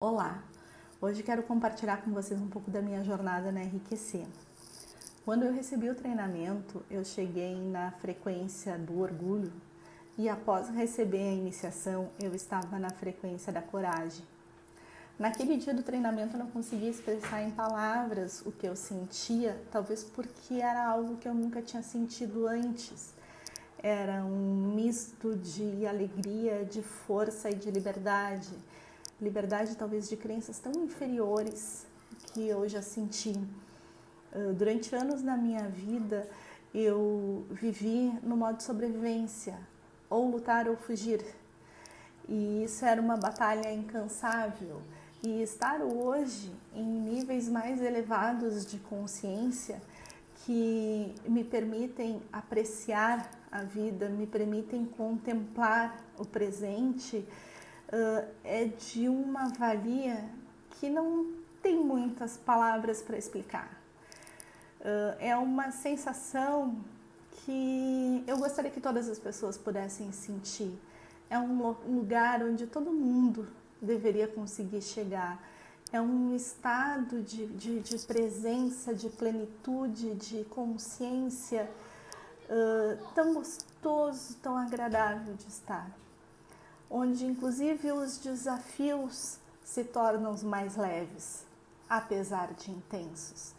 Olá! Hoje quero compartilhar com vocês um pouco da minha jornada na RQC. Quando eu recebi o treinamento, eu cheguei na frequência do orgulho e após receber a iniciação, eu estava na frequência da coragem. Naquele dia do treinamento eu não conseguia expressar em palavras o que eu sentia, talvez porque era algo que eu nunca tinha sentido antes. Era um misto de alegria, de força e de liberdade liberdade talvez de crenças tão inferiores que eu já senti. Durante anos na minha vida, eu vivi no modo sobrevivência, ou lutar ou fugir. E isso era uma batalha incansável. E estar hoje em níveis mais elevados de consciência que me permitem apreciar a vida, me permitem contemplar o presente, uh, é de uma valia que não tem muitas palavras para explicar. Uh, é uma sensação que eu gostaria que todas as pessoas pudessem sentir. É um lugar onde todo mundo deveria conseguir chegar. É um estado de, de, de presença, de plenitude, de consciência uh, tão gostoso, tão agradável de estar onde inclusive os desafios se tornam mais leves, apesar de intensos.